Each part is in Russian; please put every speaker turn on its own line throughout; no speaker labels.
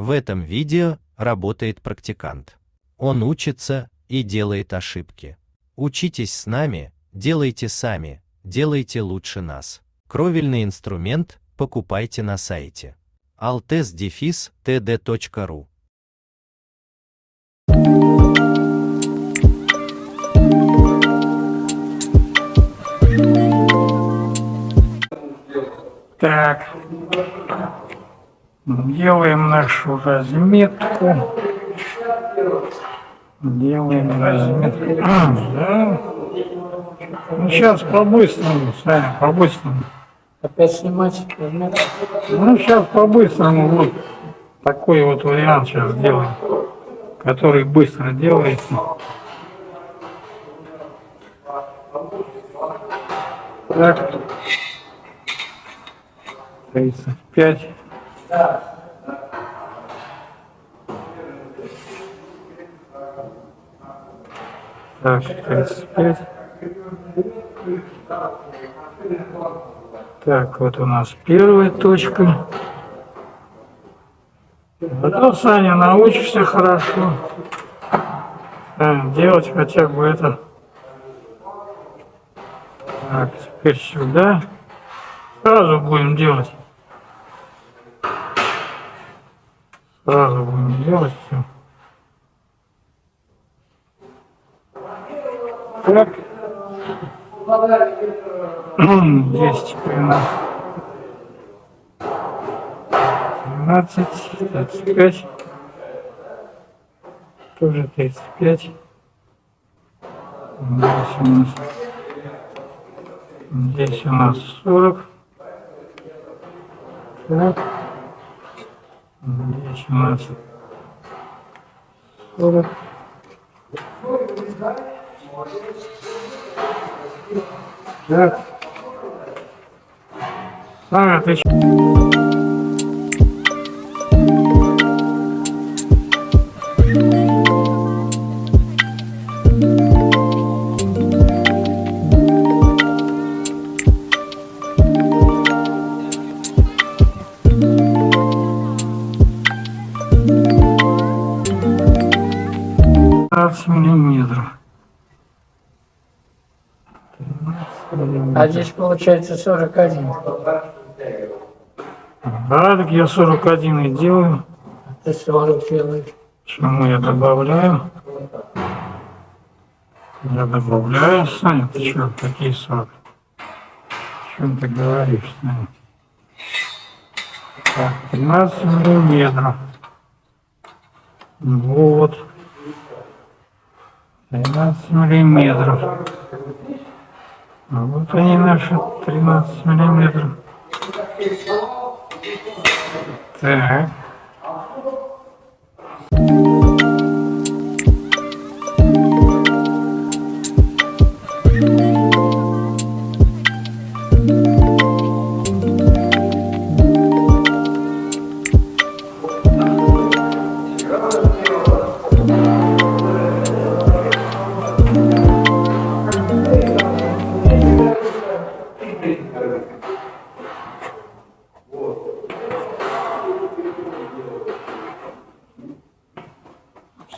В этом видео работает практикант. Он учится и делает ошибки. Учитесь с нами, делайте сами, делайте лучше нас. Кровельный инструмент покупайте на сайте altes-td.ru
Так, делаем нашу разметку. Делаем разметку. Да. Ну, сейчас по-быстрому, Саня, по-быстрому.
Опять снимать разметку?
Ну, сейчас по-быстрому вот такой вот вариант сейчас сделаем, который быстро делается. Так. 35. Так, 35. Так, вот у нас первая точка. Зато, Саня, научишься хорошо делать хотя бы это. Так, теперь сюда. Сразу будем делать. Делать все. Так. Здесь теперь у нас 12, 35. Тоже 35. Здесь у нас Здесь у нас 40. Так. 40. Так. Сара, ты
А здесь получается 41.
Да, так я 41 и делаю.
Ты 40 делаешь.
Чему я добавляю? Я добавляю, Саня, ты что, какие 40? О чем ты говоришь, Саня? Так, 13 миллиметров. Вот. 13 миллиметров. Вот они наши 13 миллиметров. Так.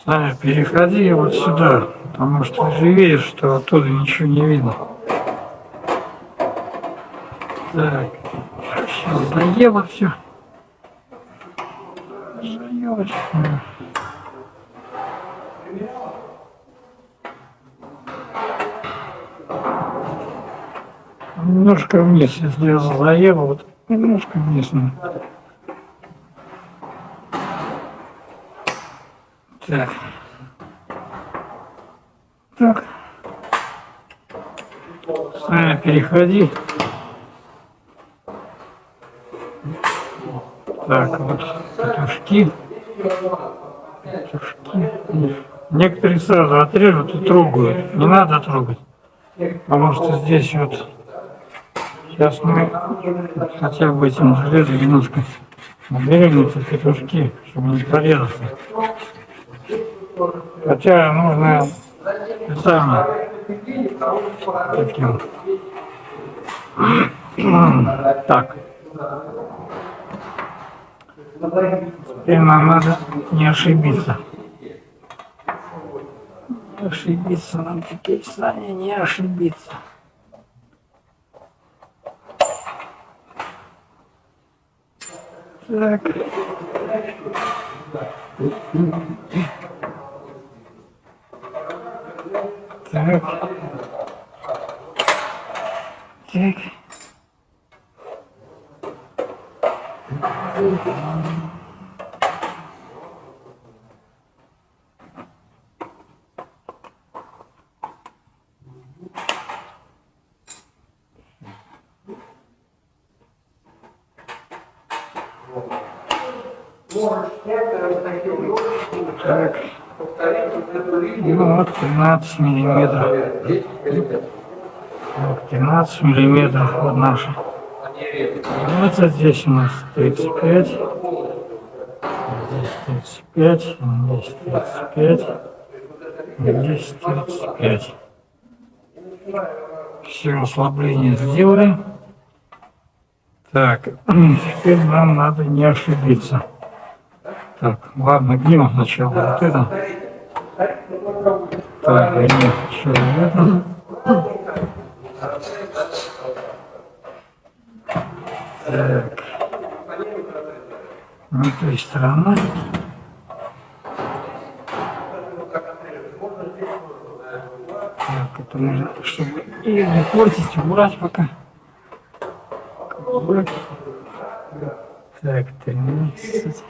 Саня, переходи вот сюда, потому что ты видишь, что оттуда ничего не видно. Так, сейчас заело все. Заело. Немножко вниз, если я заело, вот немножко вниз. надо. Так. Так. Саня, переходи. Так, вот петушки. Петушки. Некоторые сразу отрежут и трогают. Не надо трогать. Потому что здесь вот сейчас мы хотя бы этим железом немножко наберем эти петушки, чтобы не порезаться. Хотя нужно специально таким. Так. Теперь нам надо не ошибиться. Не ошибиться нам теперь, Саня, не ошибиться. Так. Так. Так. Так. Ну, вот 13 миллиметров. Вот 13 миллиметров вот наши. Это здесь у нас 35. Здесь 35. Здесь 35. Здесь 35. Все ослабление сделали. Так, теперь нам надо не ошибиться. Так, ладно, гнем сначала вот это. Так, сначала это. Так. Вот этой стороны. Так, это нужно, чтобы ее не портить, убрать пока. Убрать. Так, 13.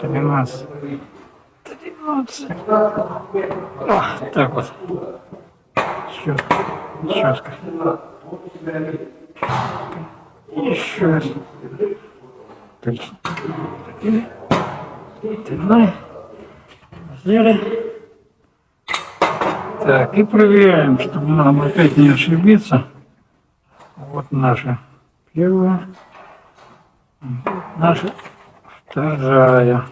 13. 13. О, так вот. Четко. Четко. Еще раз. Тянули. Сделали. Так, и проверяем, чтобы нам опять не ошибиться. Вот наша первая. Наша вторая.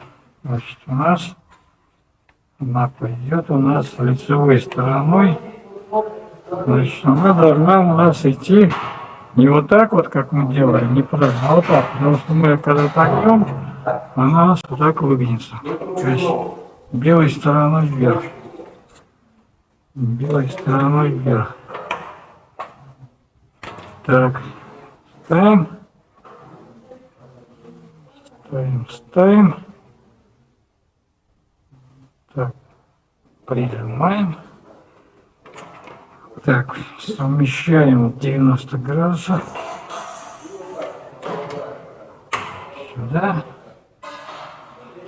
Значит, у нас она пойдет у нас лицевой стороной. Значит, она должна у нас идти не вот так вот, как мы делаем, не просто, а вот так. Потому что мы когда пойдем, она у нас вот так выгнется. То есть белой стороной вверх. Белой стороной вверх. Так, ставим. Ставим, ставим. Так, прижимаем. Так, совмещаем 90 градусов. Сюда.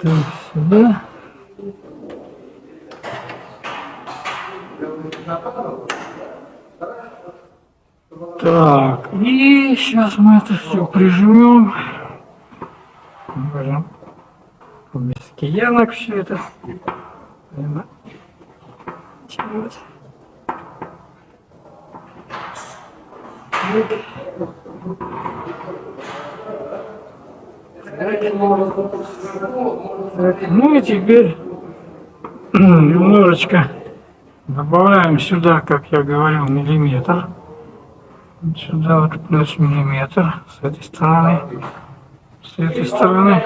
Так, сюда. Так, и сейчас мы это все прижмем. Можем без киянок все это. Так, ну и теперь немножечко добавляем сюда, как я говорил, миллиметр. Сюда вот плюс миллиметр с этой стороны, с этой стороны.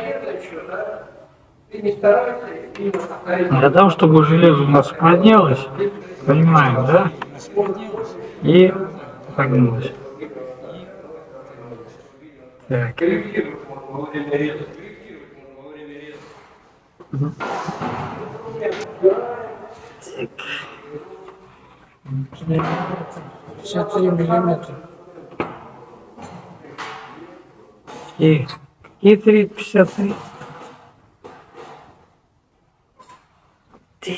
Для того, чтобы железо у нас поднялось, понимаем, да? И погнулось. Так. Так.
53 миллиметра.
И, и 3, 53. Так.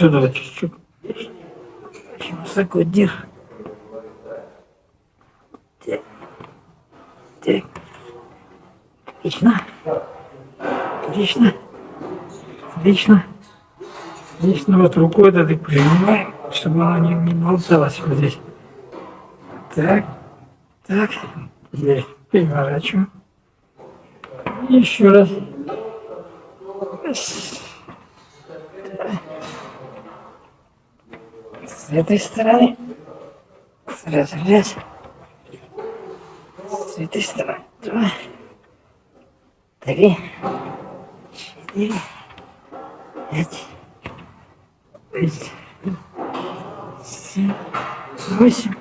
Вот чуть-чуть. Держи. Так. Так. Отлично. Отлично. Отлично. Отлично. Вот рукой это ты прижимаем, чтобы оно не, не болталось вот здесь. Так. Так. Теперь переворачиваем. Еще раз. С этой стороны. Сразу раз. С этой стороны. Два. Три. Четыре. Пять. Шесть. Семь. Восемь.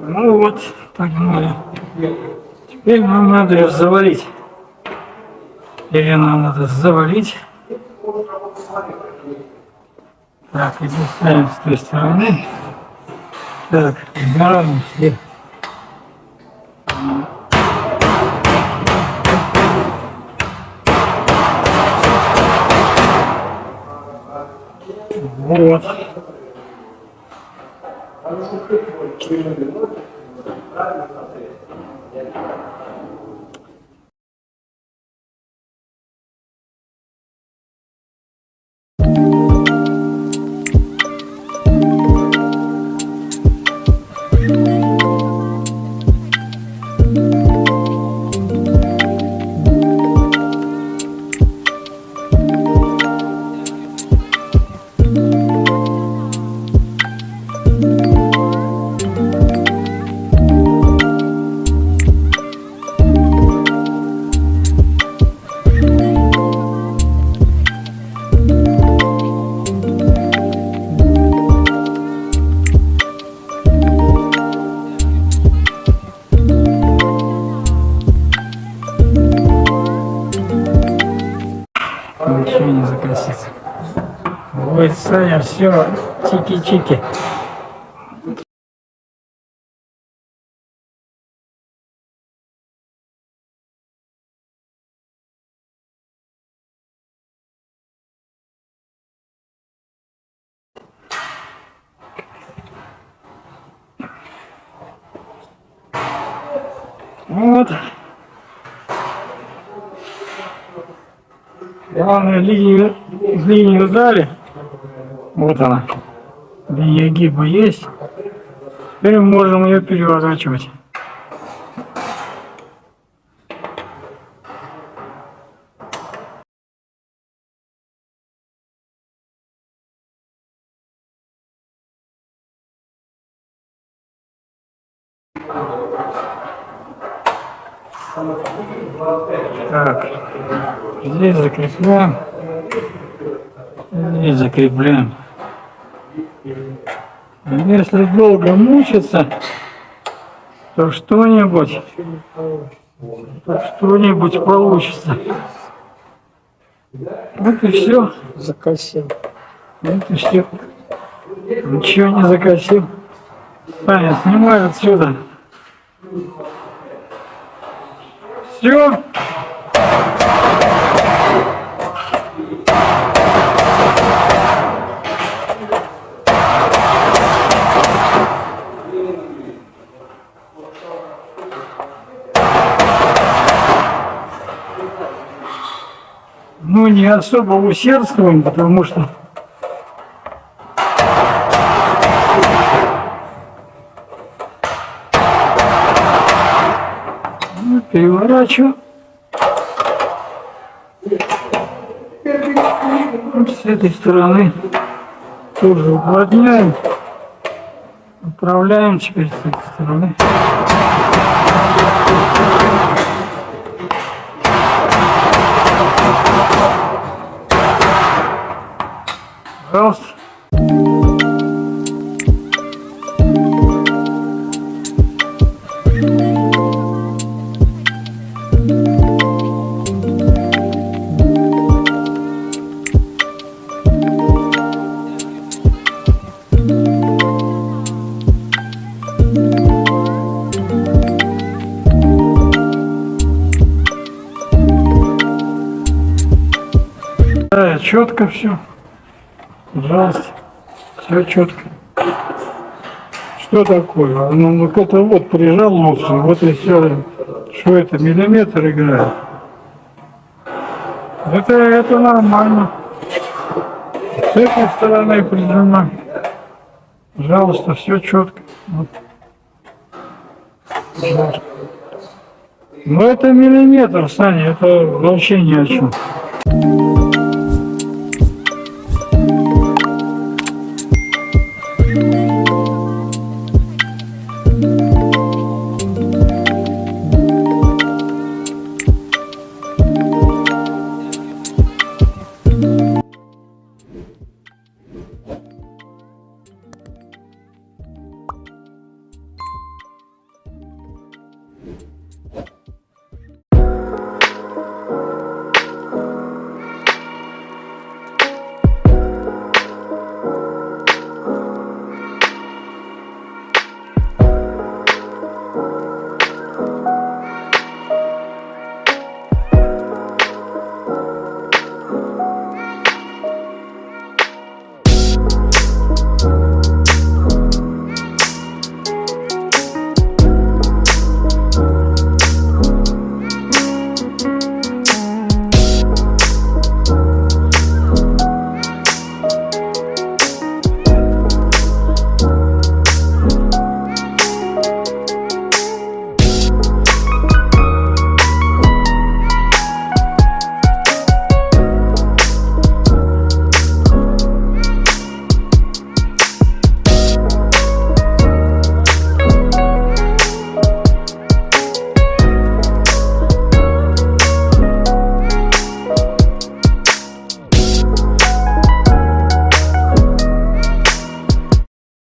Ну вот, погнали. Теперь нам надо ее завалить. Ее нам надо завалить. Так, иди ставим с той стороны. Так, убираем все. Вот. Ничего все, чики-чики. Вот. Главное, линию, линию дали. Вот она. Линия гиба есть. Теперь мы можем ее переворачивать. Так, здесь закрепляем, здесь закрепляем. Если долго мучиться, то что-нибудь, то что-нибудь получится. Вот и все.
Закосил.
Вот и все. Ничего не закосил. Саня, снимай отсюда. Все. Ну, не особо усердствуем, потому что Ну, переворачиваю. С этой стороны тоже уплотняем. Управляем теперь с этой стороны. Да, четко все. Пожалуйста. Все четко. Что такое? Ну, ну это вот прижал лучше, вот и все Что это, миллиметр играет? Это, это нормально. С этой стороны прижимаем. Пожалуйста, все четко. Вот. Пожалуйста. Ну это миллиметр, Саня, это вообще ни о чем.